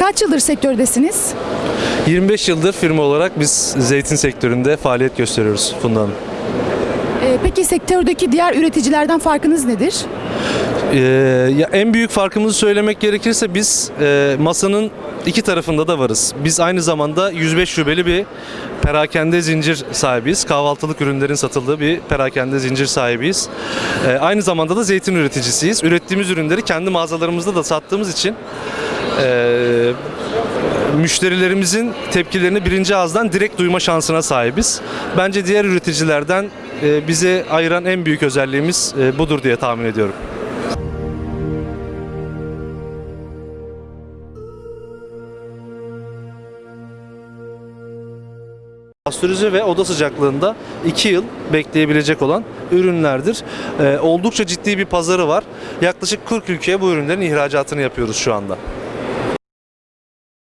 Kaç yıldır sektördesiniz? 25 yıldır firma olarak biz zeytin sektöründe faaliyet gösteriyoruz Funda Hanım. Ee, peki sektördeki diğer üreticilerden farkınız nedir? Ee, ya en büyük farkımızı söylemek gerekirse biz e, masanın iki tarafında da varız. Biz aynı zamanda 105 şubeli bir perakende zincir sahibiyiz. Kahvaltılık ürünlerin satıldığı bir perakende zincir sahibiyiz. Ee, aynı zamanda da zeytin üreticisiyiz. Ürettiğimiz ürünleri kendi mağazalarımızda da sattığımız için e, müşterilerimizin tepkilerini birinci ağızdan direkt duyma şansına sahibiz. Bence diğer üreticilerden e, bizi ayıran en büyük özelliğimiz e, budur diye tahmin ediyorum. Pastörize ve oda sıcaklığında 2 yıl bekleyebilecek olan ürünlerdir. Ee, oldukça ciddi bir pazarı var. Yaklaşık 40 ülkeye bu ürünlerin ihracatını yapıyoruz şu anda.